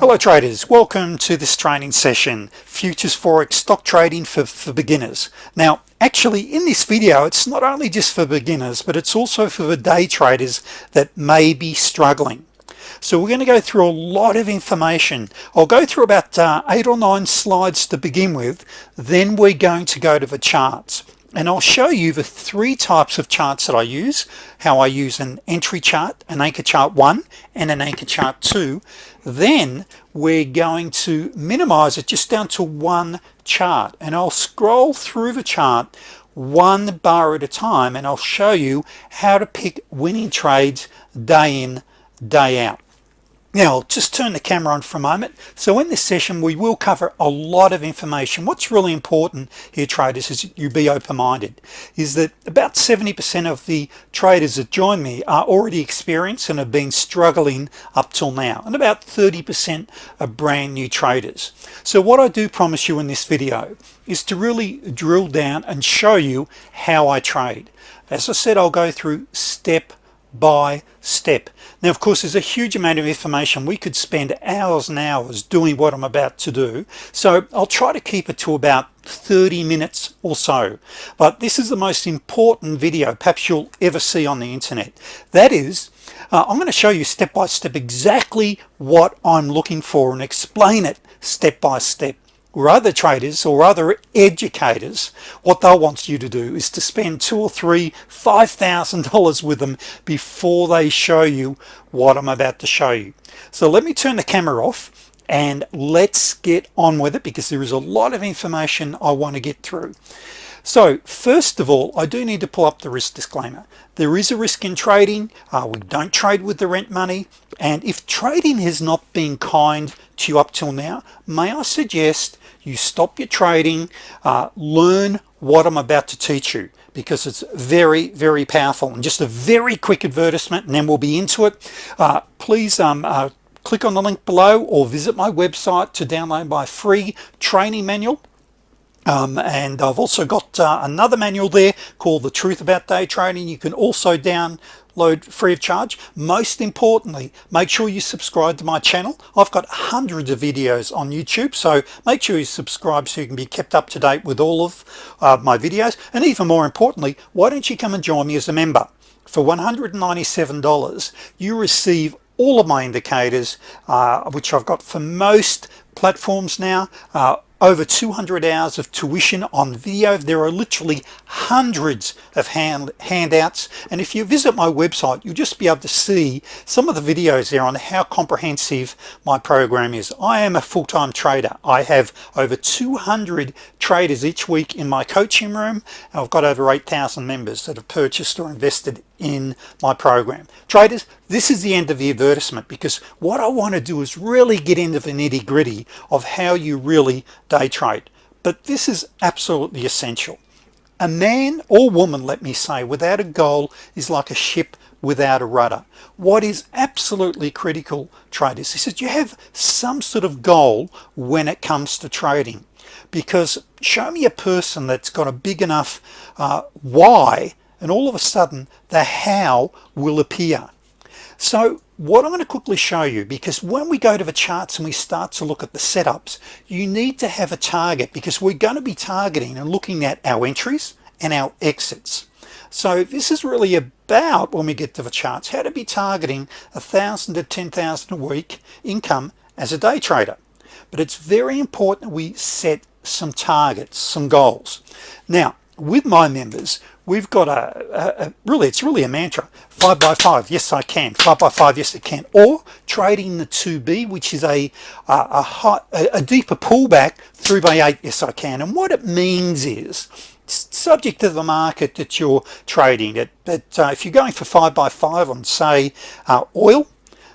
Hello traders, welcome to this training session Futures Forex stock trading for, for beginners. Now actually in this video it's not only just for beginners but it's also for the day traders that may be struggling. So we're going to go through a lot of information. I'll go through about uh, eight or nine slides to begin with then we're going to go to the charts. And I'll show you the three types of charts that I use how I use an entry chart an anchor chart one and an anchor chart two then we're going to minimize it just down to one chart. And I'll scroll through the chart one bar at a time and I'll show you how to pick winning trades day in day out now I'll just turn the camera on for a moment. So in this session we will cover a lot of information. What's really important here traders is you be open-minded is that about 70% of the traders that join me are already experienced and have been struggling up till now and about 30% are brand new traders. So what I do promise you in this video is to really drill down and show you how I trade. As I said I'll go through step by step now of course there's a huge amount of information. We could spend hours and hours doing what I'm about to do. So I'll try to keep it to about 30 minutes or so. But this is the most important video perhaps you'll ever see on the internet. That is uh, I'm going to show you step by step exactly what I'm looking for and explain it step by step or other traders or other educators what they'll want you to do is to spend two or three five thousand dollars with them before they show you what I'm about to show you. So let me turn the camera off and let's get on with it because there is a lot of information I want to get through. So first of all I do need to pull up the risk disclaimer. There is a risk in trading. Uh, we don't trade with the rent money. And if trading has not been kind to you up till now may I suggest you stop your trading uh, learn what I'm about to teach you because it's very very powerful. And just a very quick advertisement and then we'll be into it. Uh, please um, uh, click on the link below or visit my website to download my free training manual. Um, and I've also got uh, another manual there called the truth about day trading. You can also download free of charge. Most importantly make sure you subscribe to my channel. I've got hundreds of videos on YouTube so make sure you subscribe so you can be kept up to date with all of uh, my videos. And even more importantly why don't you come and join me as a member? For $197 you receive all of my indicators uh, which I've got for most platforms now uh, over 200 hours of tuition on video there are literally hundreds of hand handouts. And if you visit my website you'll just be able to see some of the videos there on how comprehensive my program is. I am a full-time trader. I have over 200 traders each week in my coaching room. I've got over 8,000 members that have purchased or invested in my program. Traders this is the end of the advertisement because what I want to do is really get into the nitty-gritty of how you really day trade. But this is absolutely essential. A man or woman let me say without a goal is like a ship without a rudder. What is absolutely critical traders is that you have some sort of goal when it comes to trading. Because show me a person that's got a big enough uh, why and all of a sudden the how will appear. So what I'm going to quickly show you because when we go to the charts and we start to look at the setups you need to have a target because we're going to be targeting and looking at our entries and our exits. So this is really about when we get to the charts how to be targeting a thousand to ten thousand a week income as a day trader. But it's very important we set some targets some goals. Now with my members we've got a, a, a, really it's really a mantra. Five by five yes I can. Five by five yes I can. Or trading the 2b which is a a, high, a deeper pullback three by eight yes I can. And what it means is subject to the market that you're trading it but uh, if you're going for five by five on say uh, oil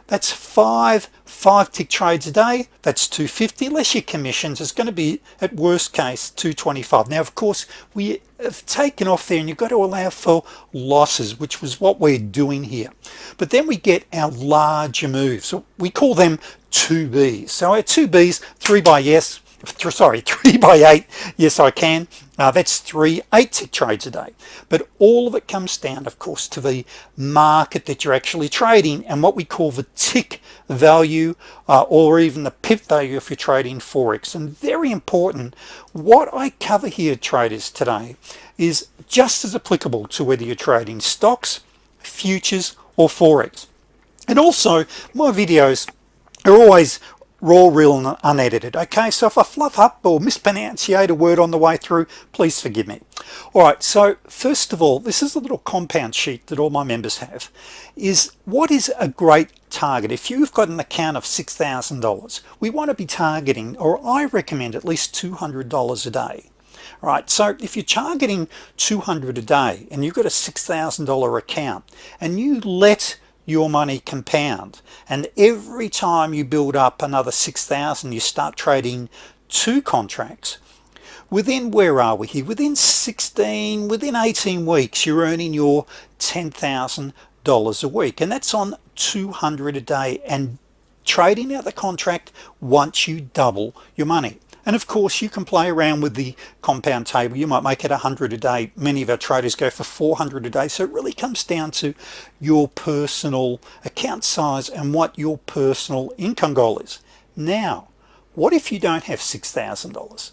that's five five tick trades a day. That's 250 less your commissions. Is going to be at worst case 225 now of course we have taken off there and you've got to allow for losses which was what we're doing here. But then we get our larger moves. So we call them 2Bs so our 2Bs 3 by yes sorry three by eight. Yes I can. Uh, that's three eight tick trades a day. But all of it comes down of course to the market that you're actually trading and what we call the tick value uh, or even the pip value if you're trading Forex. And very important what I cover here traders today is just as applicable to whether you're trading stocks futures or Forex. And also my videos are always raw real and unedited. Okay so if I fluff up or mispronunciate a word on the way through please forgive me. All right so first of all this is a little compound sheet that all my members have is what is a great target? If you've got an account of $6,000 we want to be targeting or I recommend at least $200 a day. Right so if you're targeting 200 a day and you've got a $6,000 account and you let your money compound. And every time you build up another 6,000 you start trading two contracts. Within where are we here? Within 16 within 18 weeks you're earning your $10,000 a week. And that's on 200 a day. And trading out the contract once you double your money and of course you can play around with the compound table. You might make it 100 a day. Many of our traders go for 400 a day. So it really comes down to your personal account size and what your personal income goal is. Now what if you don't have $6,000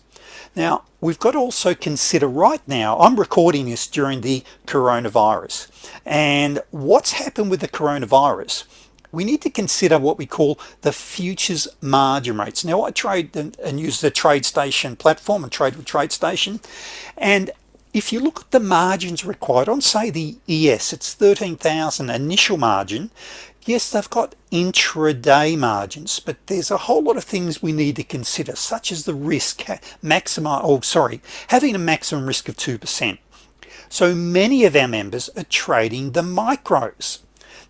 now we've got to also consider right now I'm recording this during the coronavirus. And what's happened with the coronavirus we need to consider what we call the futures margin rates. Now I trade and, use the TradeStation platform and trade with TradeStation and if you look at the margins required on say the ES it's 13,000 initial margin. Yes they've got intraday margins but there's a whole lot of things we need to consider such as the risk maximum oh sorry having a maximum risk of 2% so many of our members are trading the micros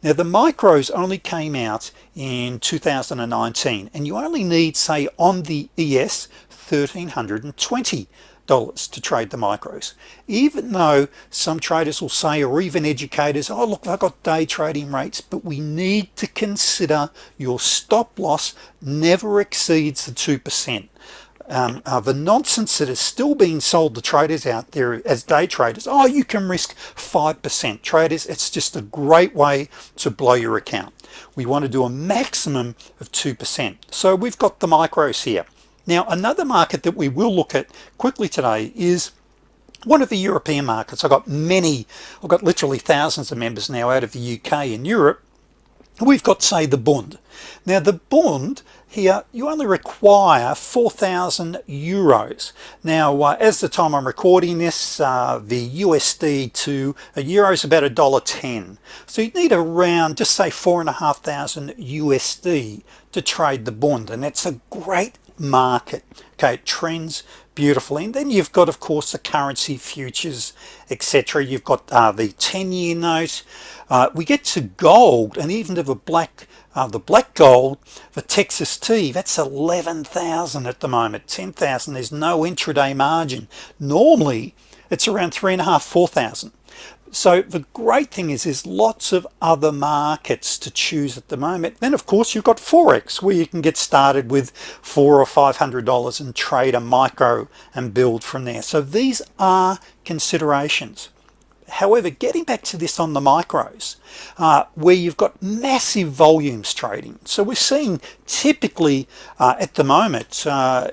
now the micros only came out in 2019 and you only need say on the ES 1320 dollars to trade the micros. Even though some traders will say or even educators oh look I've got day trading rates but we need to consider your stop loss never exceeds the 2% um, uh, the nonsense that is still being sold to traders out there as day traders. Oh you can risk 5% traders it's just a great way to blow your account. We want to do a maximum of 2% so we've got the micros here. Now another market that we will look at quickly today is one of the European markets. I've got many I've got literally thousands of members now out of the UK and Europe. We've got say the Bund now the bond here you only require 4,000 euros. Now uh, as the time I'm recording this uh, the USD to a euro is about a dollar 10 so you need around just say four and a half thousand USD to trade the bond and that's a great market. Okay it trends beautifully and then you've got of course the currency futures etc you've got uh, the 10-year note. Uh, we get to gold and even to the black uh, the black gold for Texas tea that's 11,000 at the moment. 10,000 there's no intraday margin. Normally it's around three and a half four thousand. So the great thing is there's lots of other markets to choose at the moment. Then of course you've got Forex where you can get started with four or five hundred dollars and trade a micro and build from there. So these are considerations however getting back to this on the micros uh, where you've got massive volumes trading. So we're seeing typically uh, at the moment uh,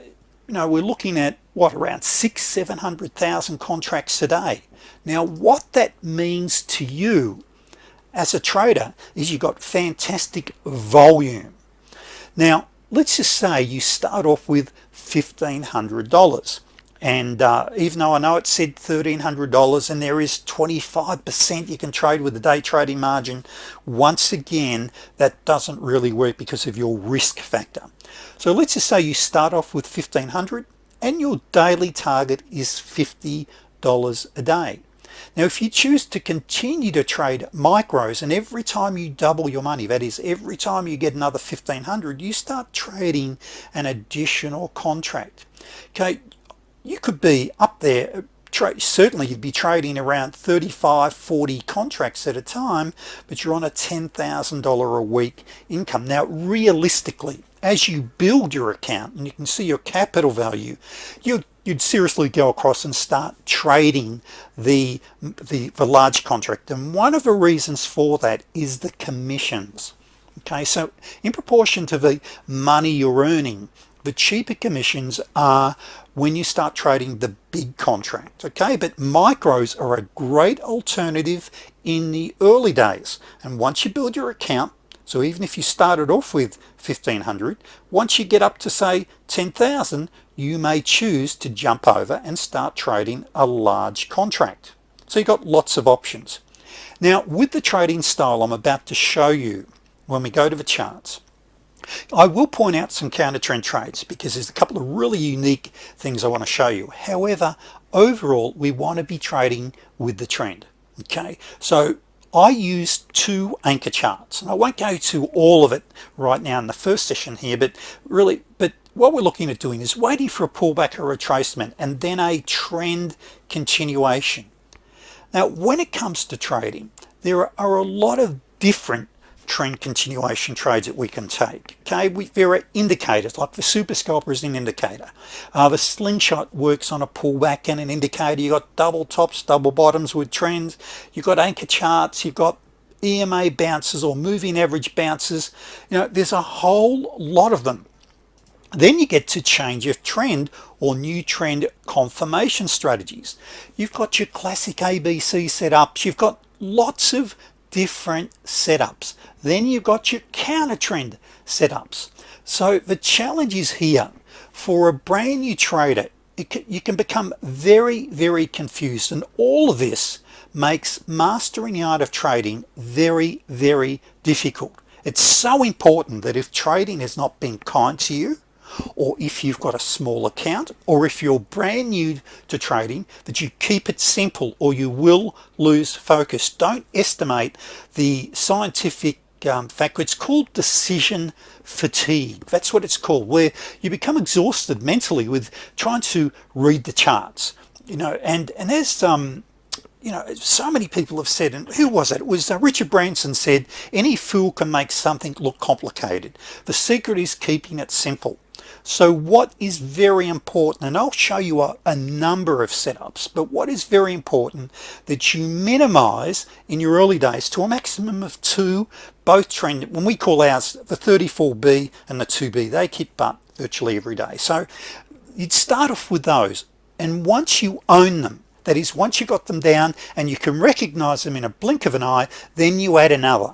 you know we're looking at what around six seven hundred thousand contracts a day. Now what that means to you as a trader is you've got fantastic volume. Now let's just say you start off with $1,500 and uh, even though I know it said $1,300 and there is 25% you can trade with the day trading margin once again that doesn't really work because of your risk factor. So let's just say you start off with 1500 and your daily target is $50 a day. Now if you choose to continue to trade micros and every time you double your money that is every time you get another 1500 you start trading an additional contract. Okay you could be up there uh, certainly you'd be trading around 35 40 contracts at a time but you're on a $10,000 a week income. Now realistically as you build your account and you can see your capital value you you'd seriously go across and start trading the, the the large contract. And one of the reasons for that is the commissions. Okay so in proportion to the money you're earning the cheaper commissions are when you start trading the big contract okay? But micros are a great alternative in the early days. And once you build your account so even if you started off with 1500 once you get up to say 10,000 you may choose to jump over and start trading a large contract. So you've got lots of options. Now with the trading style I'm about to show you when we go to the charts I will point out some counter trend trades because there's a couple of really unique things I want to show you. However overall we want to be trading with the trend okay? So I use two anchor charts and I won't go to all of it right now in the first session here but really but what we're looking at doing is waiting for a pullback or retracement and then a trend continuation. Now when it comes to trading there are a lot of different trend continuation trades that we can take okay? We there are indicators like the super scalper is an indicator. Uh, the slingshot works on a pullback and an indicator. You got double tops double bottoms with trends. You've got anchor charts. You've got EMA bounces or moving average bounces. You know there's a whole lot of them. Then you get to change of trend or new trend confirmation strategies. You've got your classic ABC setups. You've got lots of different setups. Then you've got your counter trend setups. So the challenge is here. For a brand new trader can, you can become very very confused. And all of this makes mastering the art of trading very very difficult. It's so important that if trading has not been kind to you or if you've got a small account or if you're brand new to trading that you keep it simple or you will lose focus. Don't estimate the scientific um, factor it's called decision fatigue. That's what it's called where you become exhausted mentally with trying to read the charts you know and and there's um you know so many people have said and who was it? It was uh, Richard Branson said any fool can make something look complicated. The secret is keeping it simple so what is very important and I'll show you a, a, number of setups but what is very important that you minimize in your early days to a maximum of two both trend when we call ours the 34b and the 2b they keep up virtually every day. So you'd start off with those and once you own them that is once you got them down and you can recognize them in a blink of an eye then you add another.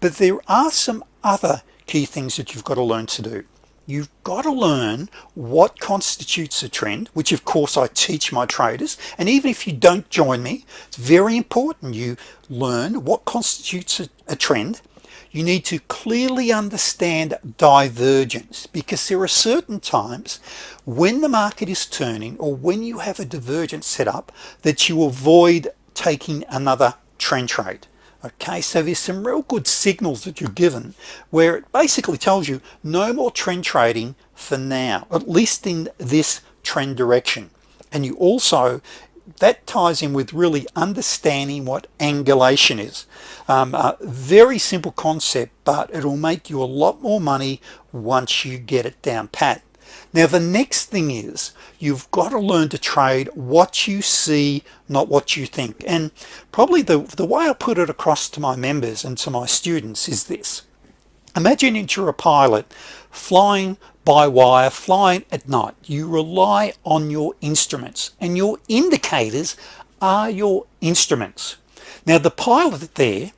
But there are some other key things that you've got to learn to do you've got to learn what constitutes a trend which of course I teach my traders and even if you don't join me it's very important you learn what constitutes a, a trend. You need to clearly understand divergence because there are certain times when the market is turning or when you have a divergence set up that you avoid taking another trend trade okay so there's some real good signals that you're given where it basically tells you no more trend trading for now at least in this trend direction. And you also that ties in with really understanding what angulation is. Um, a very simple concept but it'll make you a lot more money once you get it down pat now the next thing is you've got to learn to trade what you see not what you think. And probably the the way I put it across to my members and to my students is this. Imagine you're a pilot flying by wire flying at night. You rely on your instruments and your indicators are your instruments. Now the pilot there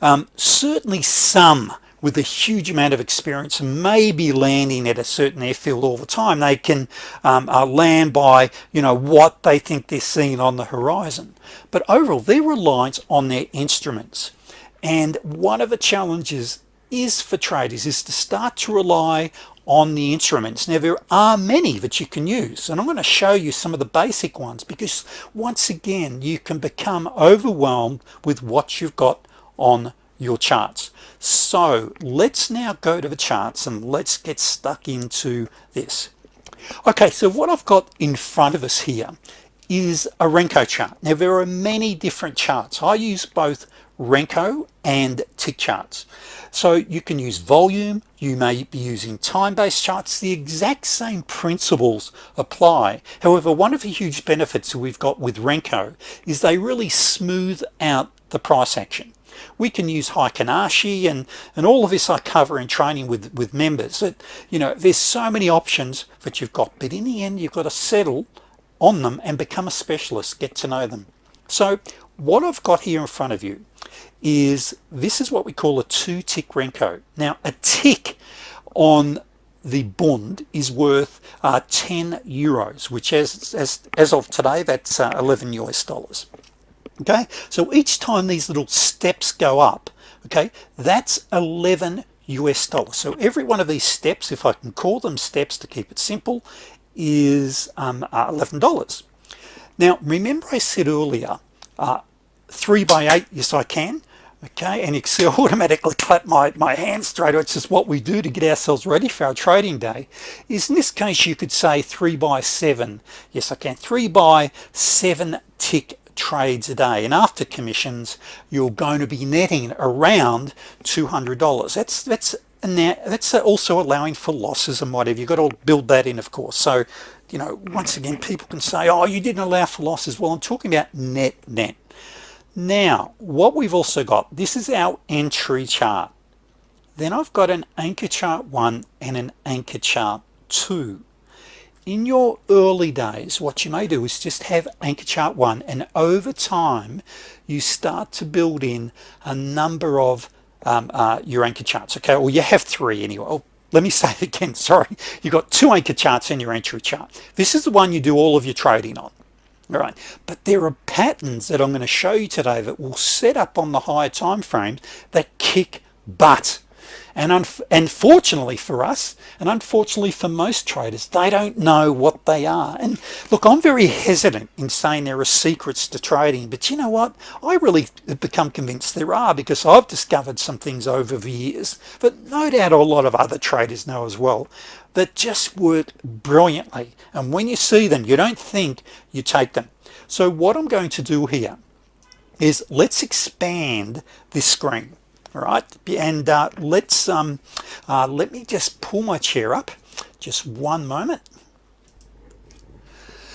um, certainly some with a huge amount of experience maybe landing at a certain airfield all the time. They can um, uh, land by you know what they think they're seeing on the horizon. But overall they're reliant on their instruments. And one of the challenges is for traders is to start to rely on the instruments. Now there are many that you can use and I'm going to show you some of the basic ones because once again you can become overwhelmed with what you've got on your charts. So let's now go to the charts and let's get stuck into this. Okay so what I've got in front of us here is a Renko chart. Now there are many different charts. I use both Renko and tick charts. So you can use volume you may be using time-based charts. The exact same principles apply. However one of the huge benefits we've got with Renko is they really smooth out the price action we can use Heikin Ashi and and all of this I cover in training with with members that you know there's so many options that you've got but in the end you've got to settle on them and become a specialist get to know them. So what I've got here in front of you is this is what we call a two tick Renko. Now a tick on the bond is worth uh, 10 euros which as, as as of today that's uh, 11 US dollars okay? So each time these little steps go up okay that's 11 US dollars. So every one of these steps if I can call them steps to keep it simple is um, uh, $11 now remember I said earlier uh, three by eight yes I can okay and Excel automatically clap my, my hands straight. It's just what we do to get ourselves ready for our trading day. Is in this case you could say three by seven. Yes I can. Three by seven tick trades a day. And after commissions you're going to be netting around $200 that's that's now that's also allowing for losses and whatever. You've got to build that in of course. So you know once again people can say oh you didn't allow for losses. Well I'm talking about net net. Now what we've also got this is our entry chart. Then I've got an anchor chart one and an anchor chart two in your early days what you may do is just have anchor chart one and over time you start to build in a number of um, uh, your anchor charts okay? Well you have three anyway. Oh, let me say it again sorry. You've got two anchor charts in your entry chart. This is the one you do all of your trading on all right? But there are patterns that I'm going to show you today that will set up on the higher time frames that kick butt and unfortunately for us and unfortunately for most traders they don't know what they are. And look I'm very hesitant in saying there are secrets to trading but you know what? I really have become convinced there are because I've discovered some things over the years but no doubt a lot of other traders know as well that just work brilliantly. And when you see them you don't think you take them. So what I'm going to do here is let's expand this screen all right and uh, let's um, uh, let me just pull my chair up. Just one moment.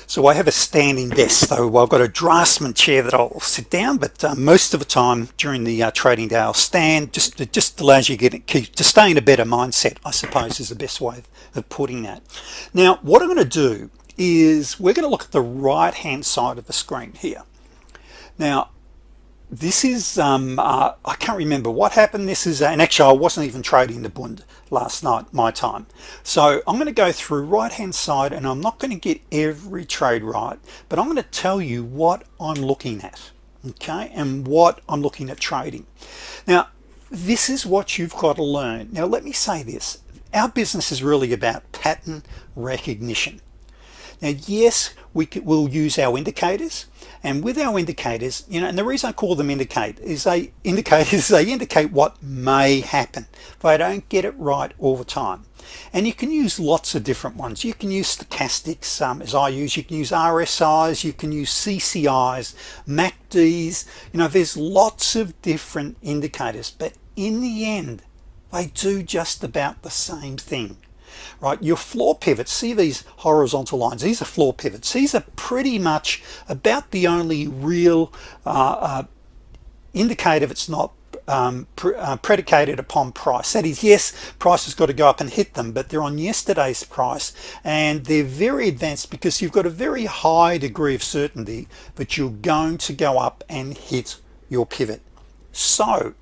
So I have a standing desk so I've got a draftsman chair that I'll sit down but uh, most of the time during the uh, trading day I'll stand just it just allows you to get to stay in a better mindset I suppose is the best way of putting that. Now what I'm going to do is we're going to look at the right hand side of the screen here. Now this is um, uh, I can't remember what happened. This is uh, and actually I wasn't even trading the Bund last night my time. So I'm going to go through right hand side and I'm not going to get every trade right but I'm going to tell you what I'm looking at okay and what I'm looking at trading. Now this is what you've got to learn. Now let me say this. Our business is really about pattern recognition. Now yes we will use our indicators and with our indicators you know and the reason I call them indicate is they indicate is they indicate what may happen I don't get it right all the time. And you can use lots of different ones. You can use stochastics um, as I use. You can use RSIs you can use CCIs MACDs you know there's lots of different indicators but in the end they do just about the same thing right your floor pivots see these horizontal lines? These are floor pivots. These are pretty much about the only real uh, uh, indicator it's not um, pre uh, predicated upon price. That is yes price has got to go up and hit them but they're on yesterday's price and they're very advanced because you've got a very high degree of certainty that you're going to go up and hit your pivot. So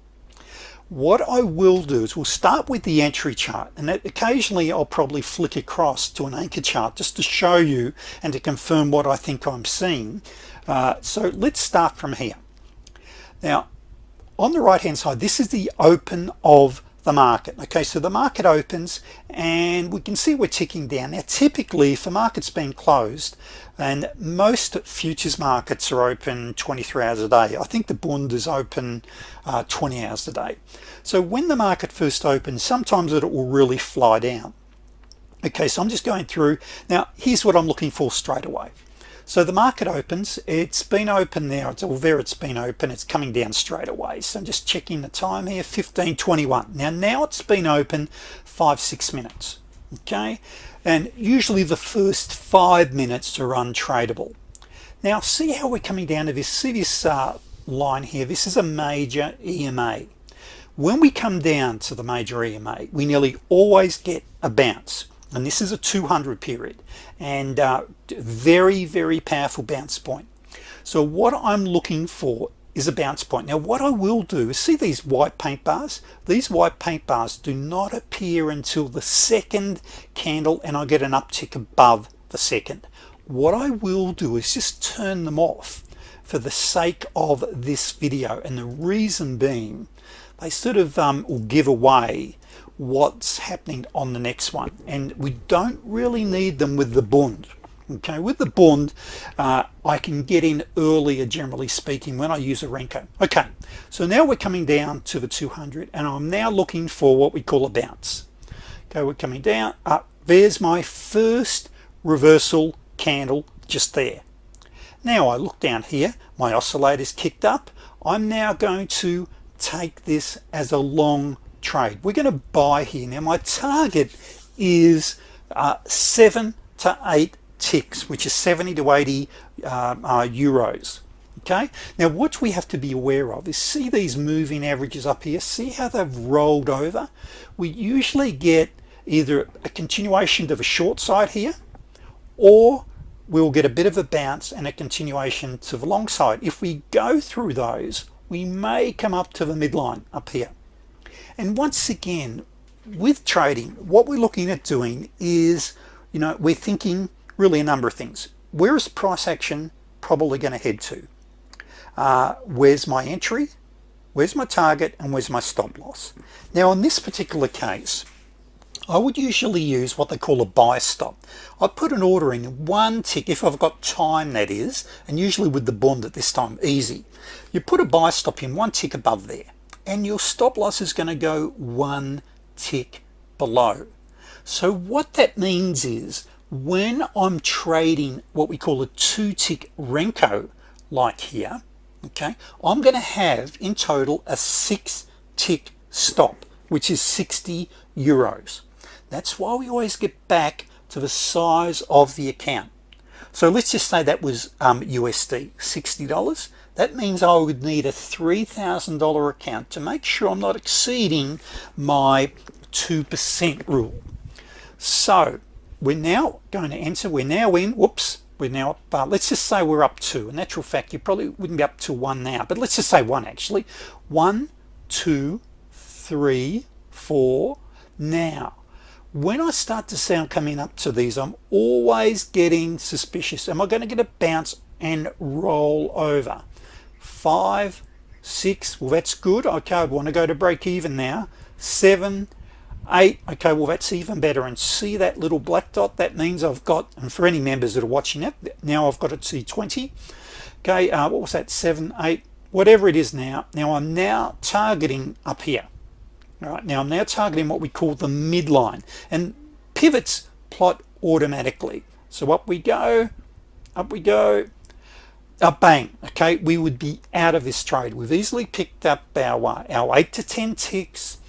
what I will do is we'll start with the entry chart and occasionally I'll probably flick across to an anchor chart just to show you and to confirm what I think I'm seeing. Uh, so let's start from here. Now on the right hand side this is the open of the market. Okay so the market opens and we can see we're ticking down. Now typically if the market's been closed and most futures markets are open 23 hours a day I think the Bund is open uh, 20 hours a day. So when the market first opens sometimes it will really fly down. Okay so I'm just going through. Now here's what I'm looking for straight away so the market opens. It's been open there it's all there it's been open. It's coming down straight away. So I'm just checking the time here. 1521 now now it's been open five six minutes okay? And usually the first five minutes are untradeable. Now see how we're coming down to this see this uh, line here? This is a major EMA when we come down to the major EMA we nearly always get a bounce and this is a 200 period and uh, very very powerful bounce point. So what I'm looking for is a bounce point. Now what I will do is see these white paint bars? These white paint bars do not appear until the second candle and I get an uptick above the second. What I will do is just turn them off for the sake of this video and the reason being they sort of um, will give away what's happening on the next one. And we don't really need them with the bond okay? With the bond uh, I can get in earlier generally speaking when I use a Renko. Okay so now we're coming down to the 200 and I'm now looking for what we call a bounce. Okay we're coming down up. There's my first reversal candle just there. Now I look down here my oscillators kicked up. I'm now going to take this as a long trade. We're going to buy here. Now my target is uh, seven to eight ticks which is 70 to 80 uh, uh, euros. Okay? Now what we have to be aware of is see these moving averages up here? See how they've rolled over? We usually get either a continuation of a short side here or we'll get a bit of a bounce and a continuation to the long side. If we go through those we may come up to the midline up here and once again with trading what we're looking at doing is you know we're thinking really a number of things. Where is price action probably going to head to? Uh, where's my entry? Where's my target? And where's my stop loss? Now in this particular case I would usually use what they call a buy stop. I put an order in one tick if I've got time that is and usually with the bond at this time easy. You put a buy stop in one tick above there and your stop loss is going to go one tick below. So what that means is when I'm trading what we call a two tick Renko like here okay I'm gonna have in total a six tick stop which is 60 euros. That's why we always get back to the size of the account. So let's just say that was um, USD $60 that means I would need a $3,000 account to make sure I'm not exceeding my 2% rule. So we're now going to enter we're now in whoops we're now up uh, let's just say we're up to a natural fact you probably wouldn't be up to one now but let's just say one actually. One two three four. Now when I start to sound coming up to these I'm always getting suspicious. Am I going to get a bounce and roll over five six well that's good. Okay I want to go to break even now. Seven eight okay well that's even better. And see that little black dot? That means I've got and for any members that are watching it now I've got it to 20 okay uh, what was that? Seven eight whatever it is now. Now I'm now targeting up here. All right now I'm now targeting what we call the midline. And pivots plot automatically. So up we go up we go a bang okay? We would be out of this trade. We've easily picked up our our 8 to 10 ticks.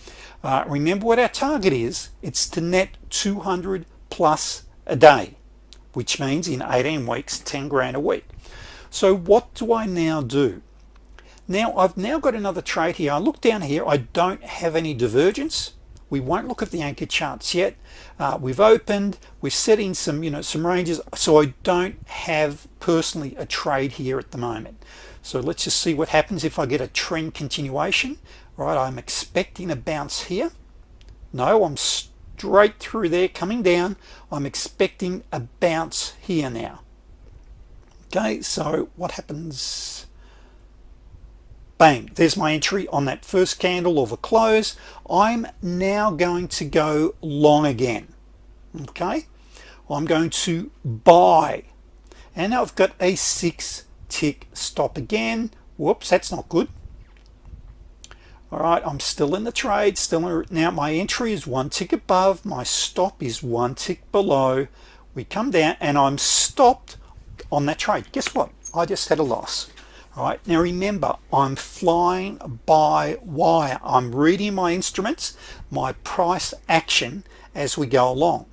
Uh, remember what our target is? It's to net 200 plus a day which means in 18 weeks 10 grand a week. So what do I now do? Now I've now got another trade here. I look down here. I don't have any divergence we won't look at the anchor charts yet. Uh, we've opened. We're setting some you know some ranges. So I don't have personally a trade here at the moment. So let's just see what happens if I get a trend continuation. Right I'm expecting a bounce here. No I'm straight through there coming down. I'm expecting a bounce here now. Okay so what happens bang there's my entry on that first candle of a close. I'm now going to go long again okay? I'm going to buy. And I've got a six tick stop again. Whoops that's not good. All right I'm still in the trade still in, now my entry is one tick above my stop is one tick below. We come down and I'm stopped on that trade. Guess what? I just had a loss right now remember I'm flying by wire. I'm reading my instruments my price action as we go along.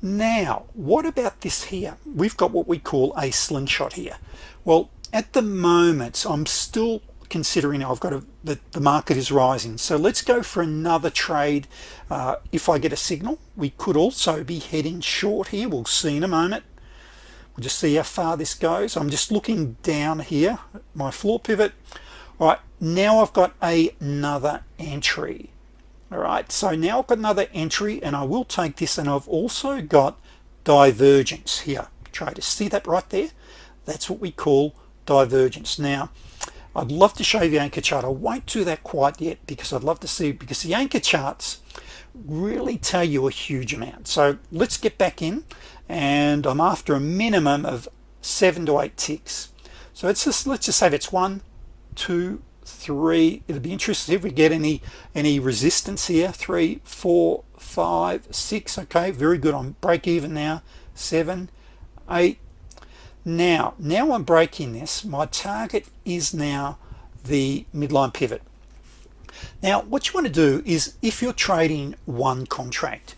Now what about this here? We've got what we call a slingshot here. Well at the moment I'm still considering I've got a the, the market is rising. So let's go for another trade. Uh, if I get a signal we could also be heading short here. We'll see in a moment just see how far this goes. I'm just looking down here my floor pivot. All right now I've got another entry. All right so now I've got another entry and I will take this and I've also got divergence here. Try to see that right there? That's what we call divergence. Now I'd love to show you the anchor chart. I won't do that quite yet because I'd love to see because the anchor charts really tell you a huge amount. So let's get back in and I'm after a minimum of seven to eight ticks. So it's just let's just say that's one two three it'll be interesting if we get any any resistance here. Three four five six okay very good on break even now. Seven eight. Now now I'm breaking this my target is now the midline pivot. Now what you want to do is if you're trading one contract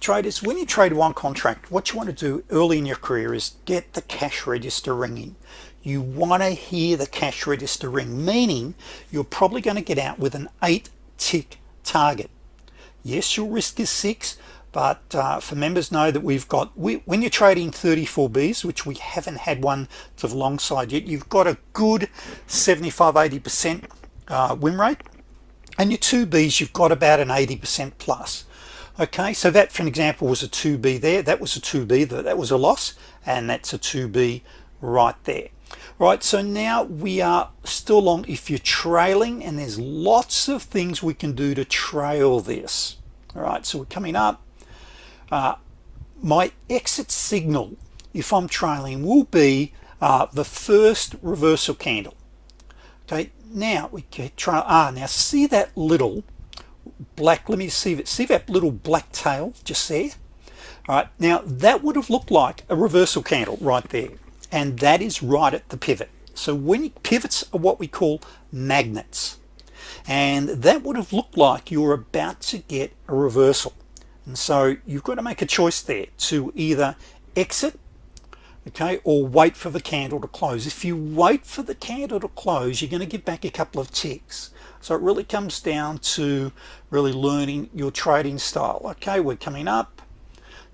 traders when you trade one contract what you want to do early in your career is get the cash register ringing. You want to hear the cash register ring meaning you're probably going to get out with an eight tick target. Yes your risk is six but uh, for members know that we've got we, when you're trading 34Bs which we haven't had one to the long side yet you've got a good 75 80 percent uh, win rate. And your 2Bs you've got about an 80 percent plus okay so that for an example was a 2B there. That was a 2B that, that was a loss and that's a 2B right there. Right so now we are still long if you're trailing and there's lots of things we can do to trail this. All right so we're coming up. Uh, my exit signal if I'm trailing will be uh, the first reversal candle. Okay now we can try ah now see that little black let me see it see that little black tail just there? All right now that would have looked like a reversal candle right there and that is right at the pivot. So when pivots are uh, what we call magnets and that would have looked like you're about to get a reversal. And so you've got to make a choice there to either exit okay or wait for the candle to close. If you wait for the candle to close you're going to get back a couple of ticks so it really comes down to really learning your trading style. Okay we're coming up.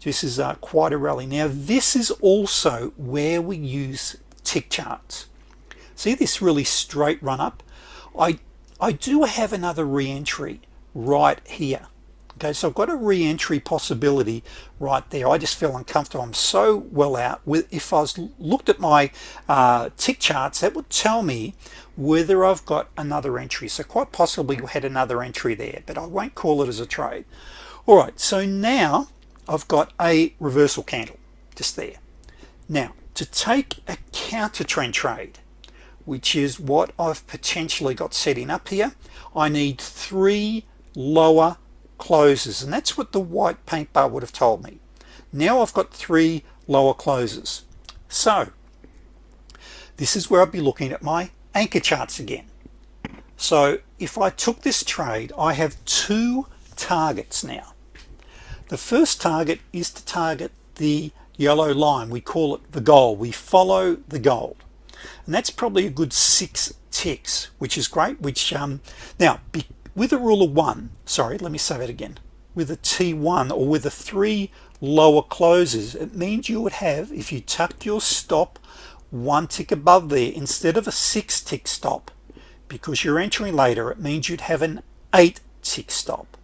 This is uh, quite a rally. Now this is also where we use tick charts. See this really straight run up? I I do have another re-entry right here okay so I've got a re-entry possibility right there. I just feel uncomfortable. I'm so well out with if I was looked at my uh, tick charts that would tell me whether I've got another entry. So quite possibly we had another entry there but I won't call it as a trade. All right so now I've got a reversal candle just there. Now to take a counter trend trade which is what I've potentially got setting up here I need three lower closes and that's what the white paint bar would have told me. Now I've got three lower closes. So this is where I'll be looking at my anchor charts again. So if I took this trade I have two targets now. The first target is to target the yellow line. We call it the goal we follow the gold. And that's probably a good six ticks which is great which um now with a rule of one sorry let me say that again. With a t1 or with a three lower closes it means you would have if you tucked your stop one tick above there instead of a six tick stop because you're entering later it means you'd have an eight tick stop.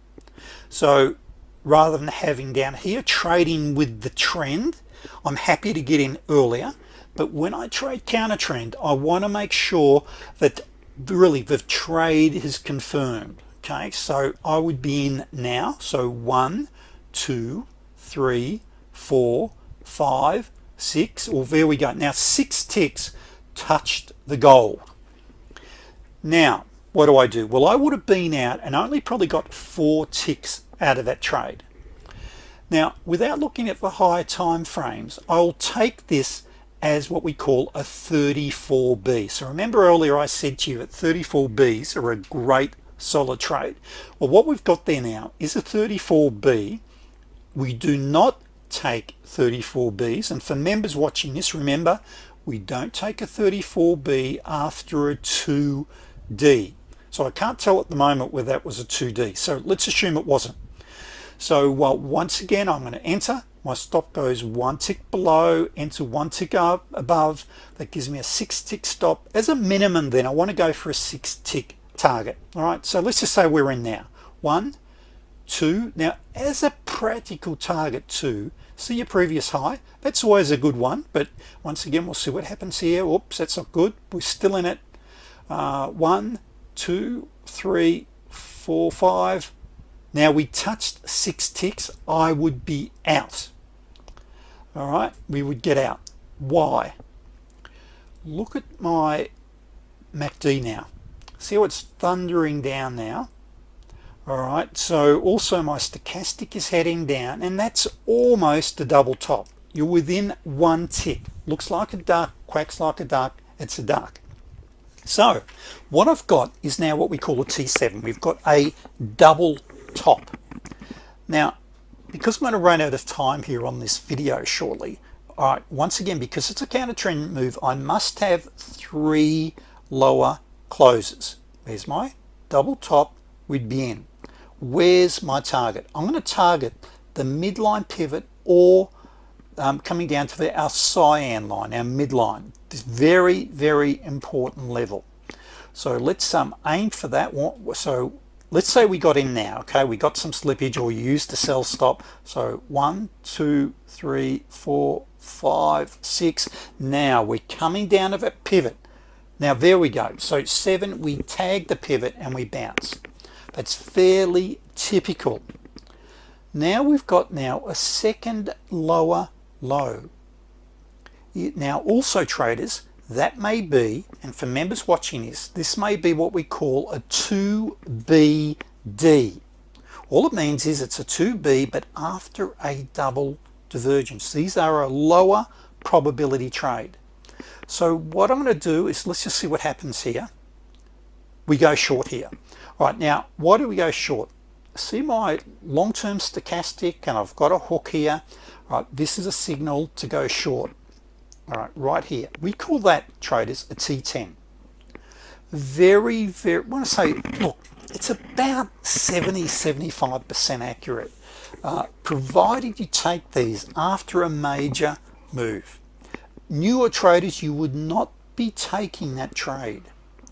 So rather than having down here trading with the trend I'm happy to get in earlier but when I trade counter trend I want to make sure that really the trade is confirmed okay? So I would be in now. So one two three four five six or well, there we go. Now six ticks touched the gold now what do I do? Well I would have been out and only probably got four ticks out of that trade. Now without looking at the higher time frames I'll take this as what we call a 34B so remember earlier I said to you that 34Bs are a great solid trade. Well what we've got there now is a 34B we do not take 34Bs and for members watching this remember we don't take a 34B after a 2D so I can't tell at the moment whether that was a 2D so let's assume it wasn't. So well, once again I'm going to enter my stop goes one tick below enter one tick up above. That gives me a six tick stop. As a minimum then I want to go for a six tick target. All right so let's just say we're in now. One two. Now as a practical target two. See your previous high? That's always a good one but once again we'll see what happens here. Oops that's not good. We're still in it. Uh, one two three four five now we touched six ticks I would be out. All right we would get out. Why? Look at my MACD now. See how it's thundering down now? All right so also my stochastic is heading down and that's almost a double top. You're within one tick. Looks like a duck quacks like a duck it's a duck. So what I've got is now what we call a T7 we've got a double top. Now because I'm going to run out of time here on this video shortly all right once again because it's a counter trend move I must have three lower closes. There's my double top we'd be in where's my target? I'm going to target the midline pivot or um, coming down to the, our cyan line our midline this very very important level. So let's um, aim for that so let's say we got in now okay? We got some slippage or used the sell stop. So one two three four five six. Now we're coming down of a pivot. Now there we go. So seven we tag the pivot and we bounce. That's fairly typical. Now we've got now a second lower low. Now also traders that may be and for members watching this this may be what we call a 2BD all it means is it's a 2B but after a double divergence. These are a lower probability trade. So what I'm going to do is let's just see what happens here. We go short here. Right now why do we go short? See my long-term stochastic and I've got a hook here. Right this is a signal to go short all right right here. We call that traders a T10 very very when I say look it's about 70 75 percent accurate. Uh, provided you take these after a major move. Newer traders you would not be taking that trade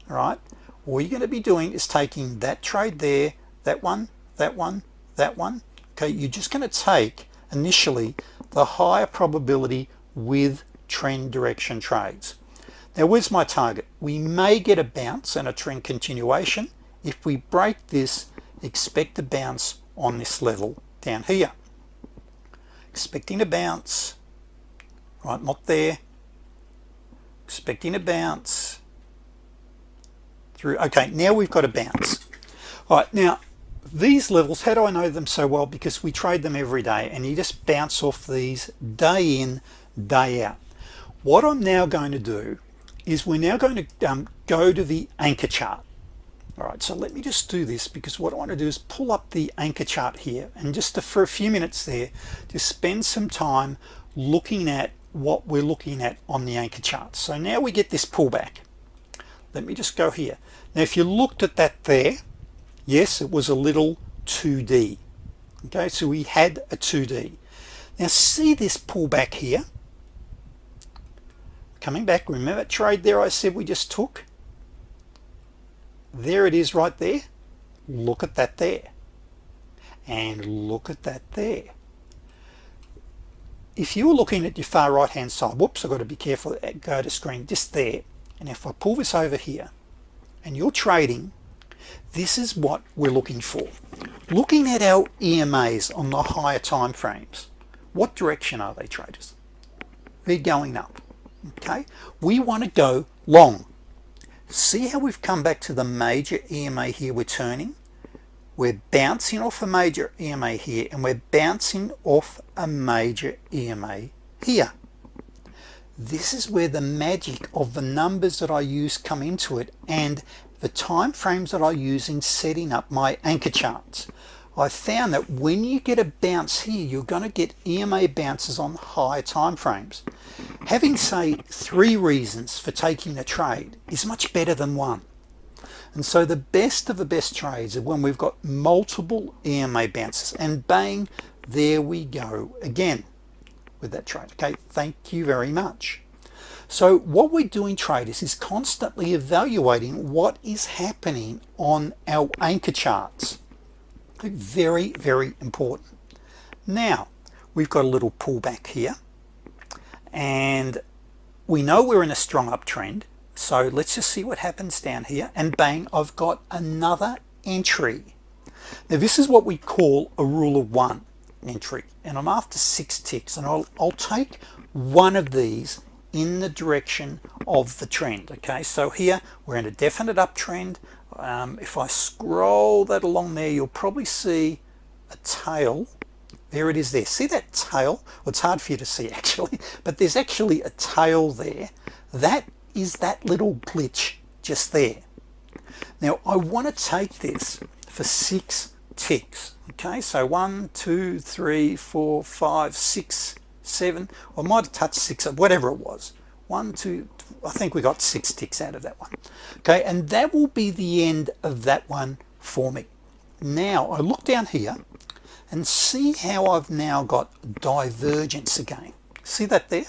all right? All you're going to be doing is taking that trade there that one that one that one. Okay you're just going to take initially the higher probability with trend direction trades. Now where's my target? We may get a bounce and a trend continuation if we break this expect a bounce on this level down here. Expecting a bounce right not there. Expecting a bounce through okay now we've got a bounce. All right now these levels how do I know them so well? Because we trade them every day and you just bounce off these day in day out what I'm now going to do is we're now going to um, go to the anchor chart. All right so let me just do this because what I want to do is pull up the anchor chart here and just to, for a few minutes there to spend some time looking at what we're looking at on the anchor chart. So now we get this pullback. Let me just go here. Now if you looked at that there yes it was a little 2d okay so we had a 2d now see this pullback here coming back. Remember that trade there I said we just took? There it is right there. Look at that there. And look at that there. If you're looking at your far right hand side whoops I've got to be careful uh, go to screen just there. And if I pull this over here and you're trading this is what we're looking for. Looking at our EMAs on the higher time frames what direction are they traders? They're going up okay? We want to go long. See how we've come back to the major EMA here we're turning? We're bouncing off a major EMA here and we're bouncing off a major EMA here. This is where the magic of the numbers that I use come into it and the time frames that I use in setting up my anchor charts I found that when you get a bounce here you're going to get EMA bounces on higher time frames having say three reasons for taking a trade is much better than one. And so the best of the best trades are when we've got multiple EMA bounces and bang there we go again with that trade. Okay thank you very much. So what we're doing traders is constantly evaluating what is happening on our anchor charts very very important. Now we've got a little pullback here. And we know we're in a strong uptrend. So let's just see what happens down here. And bang I've got another entry. Now this is what we call a rule of one entry. And I'm after six ticks. And I'll, I'll take one of these in the direction of the trend okay? So here we're in a definite uptrend um, if I scroll that along there you'll probably see a tail. There it is there. See that tail? Well, it's hard for you to see actually but there's actually a tail there. That is that little glitch just there. Now I want to take this for six ticks okay? So one two three four five six seven. I might have touched six whatever it was. One two I think we got six ticks out of that one. Okay and that will be the end of that one for me. Now I look down here and see how I've now got divergence again. See that there?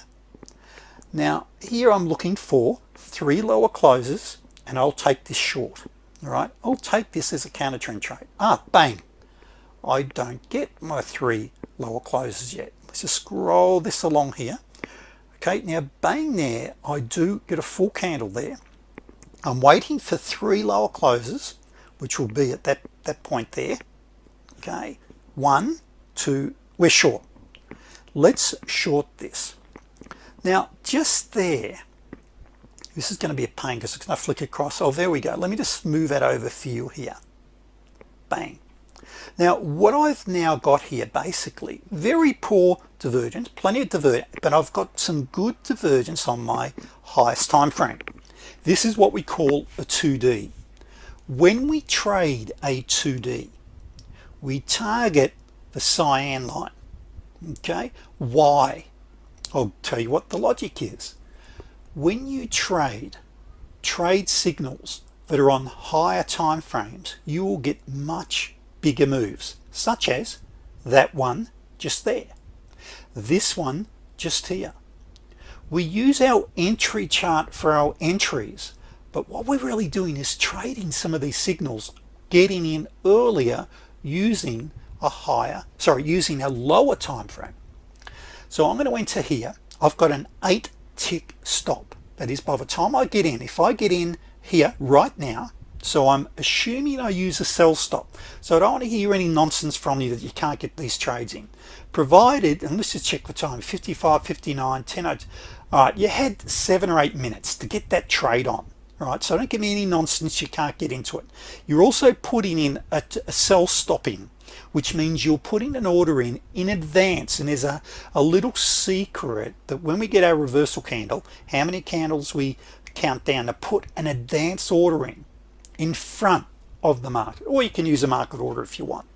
Now here I'm looking for three lower closes and I'll take this short all right? I'll take this as a counter trend trade ah bang. I don't get my three lower closes yet. Let's just scroll this along here okay now bang there I do get a full candle there. I'm waiting for three lower closes which will be at that that point there. Okay. One two we're short. Let's short this. Now just there this is going to be a pain because it's going to flick across. Oh there we go. Let me just move that over for you here. Bang now what I've now got here basically very poor divergence plenty of divergence but I've got some good divergence on my highest time frame. This is what we call a 2d when we trade a 2d we target the cyan line okay? Why? I'll tell you what the logic is. When you trade trade signals that are on higher time frames you will get much bigger moves such as that one just there this one just here. We use our entry chart for our entries but what we're really doing is trading some of these signals getting in earlier using a higher sorry using a lower time frame so I'm going to enter here. I've got an eight tick stop. That is by the time I get in if I get in here right now so I'm assuming I use a sell stop so I don't want to hear any nonsense from you that you can't get these trades in. Provided and let's just check the time 55 59 10 all right you had seven or eight minutes to get that trade on right? So don't give me any nonsense you can't get into it. You're also putting in a, a sell stopping which means you're putting an order in in advance. And there's a, a little secret that when we get our reversal candle how many candles we count down to put an advance order in in front of the market or you can use a market order if you want.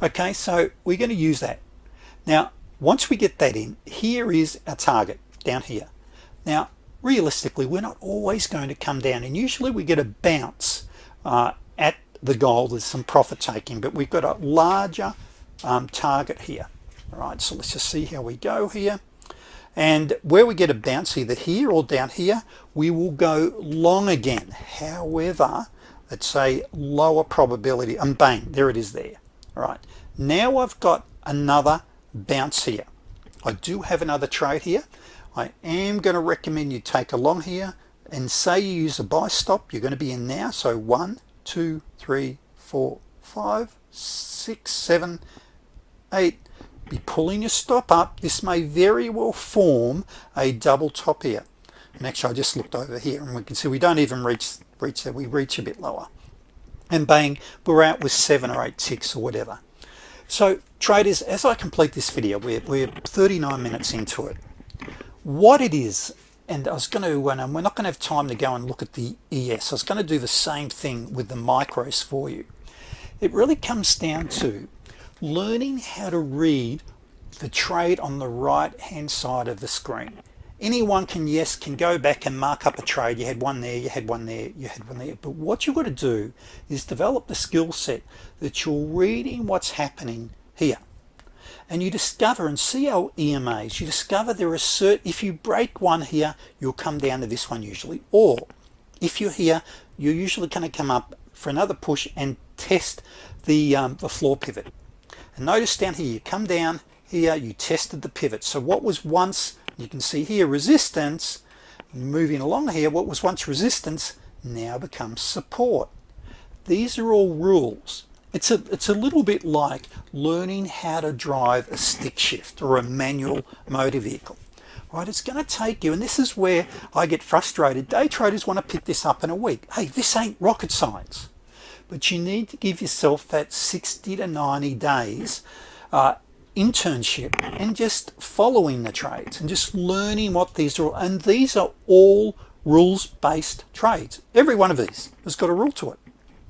Okay so we're going to use that. Now once we get that in here is our target down here. Now realistically we're not always going to come down and usually we get a bounce uh, at the goal there's some profit taking but we've got a larger um, target here. All right so let's just see how we go here. And where we get a bounce either here or down here we will go long again. However it's a lower probability and bang there it is there. All right. Now I've got another bounce here. I do have another trade here. I am going to recommend you take a long here and say you use a buy stop. You're going to be in now. So one two three four five six seven eight. Be pulling your stop up. This may very well form a double top here. And actually I just looked over here and we can see we don't even reach reach there we reach a bit lower. And bang we're out with seven or eight ticks or whatever. So traders as I complete this video we're, we're 39 minutes into it. What it is and I was going to and we're not going to have time to go and look at the ES I was going to do the same thing with the micros for you. It really comes down to learning how to read the trade on the right hand side of the screen anyone can yes can go back and mark up a trade. You had one there you had one there you had one there. But what you've got to do is develop the skill set that you're reading what's happening here. And you discover and see our EMAs you discover there are certain if you break one here you'll come down to this one usually. Or if you're here you're usually going to come up for another push and test the, um, the floor pivot. And notice down here you come down here you tested the pivot. So what was once you can see here resistance moving along here what was once resistance now becomes support. These are all rules. It's a it's a little bit like learning how to drive a stick shift or a manual motor vehicle right? It's going to take you and this is where I get frustrated. Day traders want to pick this up in a week. Hey this ain't rocket science. But you need to give yourself that 60 to 90 days uh, internship and just following the trades and just learning what these are and these are all rules-based trades. Every one of these has got a rule to it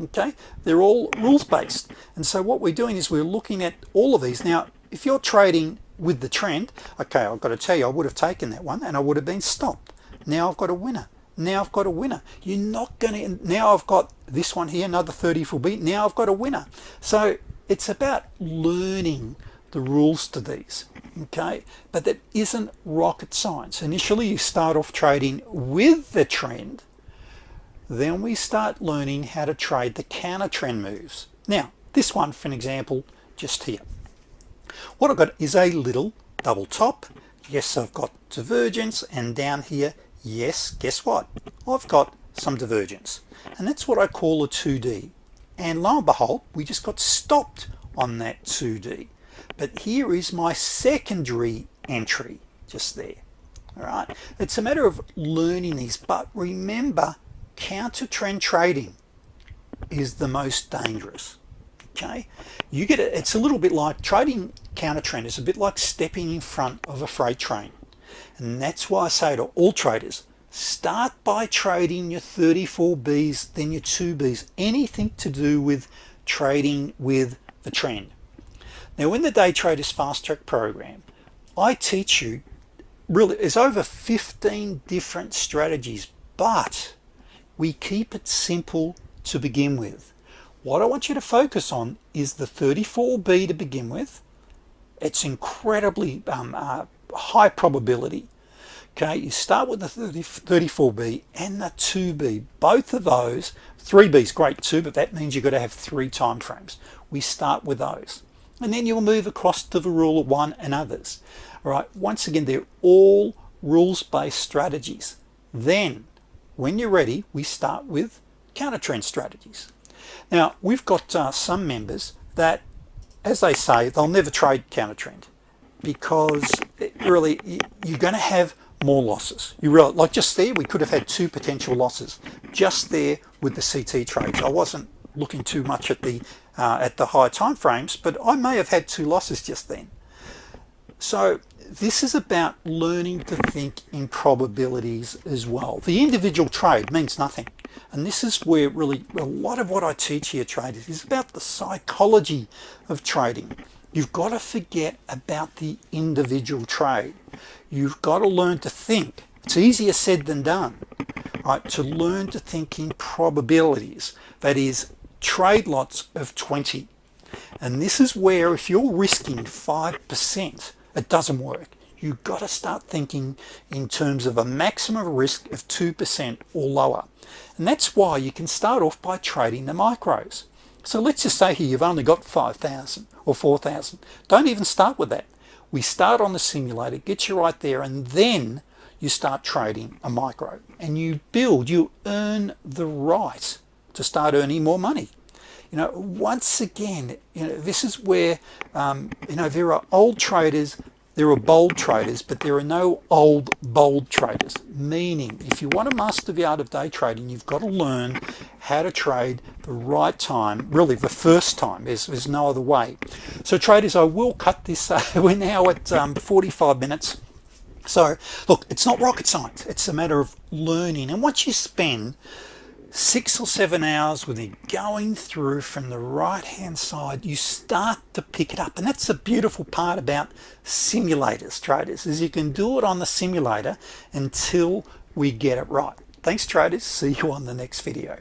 okay? They're all rules-based. And so what we're doing is we're looking at all of these. Now if you're trading with the trend okay I've got to tell you I would have taken that one and I would have been stopped. Now I've got a winner. Now I've got a winner. You're not gonna now I've got this one here another 34 B now I've got a winner. So it's about learning the rules to these okay? But that isn't rocket science. Initially you start off trading with the trend. Then we start learning how to trade the counter trend moves. Now this one for an example just here. What I've got is a little double top. Yes I've got divergence. And down here yes guess what? I've got some divergence. And that's what I call a 2d and lo and behold we just got stopped on that 2d but here is my secondary entry just there. All right. It's a matter of learning these but remember counter trend trading is the most dangerous okay? You get it it's a little bit like trading counter trend is a bit like stepping in front of a freight train. And that's why I say to all traders start by trading your 34Bs then your 2Bs anything to do with trading with the trend now in the day traders fast track program I teach you really there's over 15 different strategies but we keep it simple to begin with. What I want you to focus on is the 34b to begin with. It's incredibly um, uh, high probability. Okay you start with the 30, 34b and the 2b both of those 3b is great too but that means you've got to have three time frames we start with those and then you'll move across to the rule of one and others. All right once again they're all rules-based strategies. Then when you're ready we start with counter trend strategies. Now we've got uh, some members that as they say they'll never trade counter trend because really you're going to have more losses. You really like just there we could have had two potential losses just there with the CT trades. I wasn't looking too much at the uh, at the high time frames but I may have had two losses just then. So this is about learning to think in probabilities as well. The individual trade means nothing. And this is where really a lot of what I teach here traders is about the psychology of trading. You've got to forget about the individual trade. You've got to learn to think. It's easier said than done right? To learn to think in probabilities. That is trade lots of 20 and this is where if you're risking 5% it doesn't work. You've got to start thinking in terms of a maximum risk of 2% or lower. And that's why you can start off by trading the micros. So let's just say here you've only got 5,000 or 4,000 don't even start with that. We start on the simulator get you right there and then you start trading a micro. And you build you earn the right to start earning more money. You know once again you know this is where um, you know there are old traders there are bold traders but there are no old bold traders. Meaning if you want to master the art of day trading you've got to learn how to trade the right time really the first time. There's, there's no other way. So traders I will cut this uh, we're now at um, 45 minutes. So look it's not rocket science. It's a matter of learning. And once you spend six or seven hours with it going through from the right hand side you start to pick it up. And that's the beautiful part about simulators traders is you can do it on the simulator until we get it right. Thanks traders. See you on the next video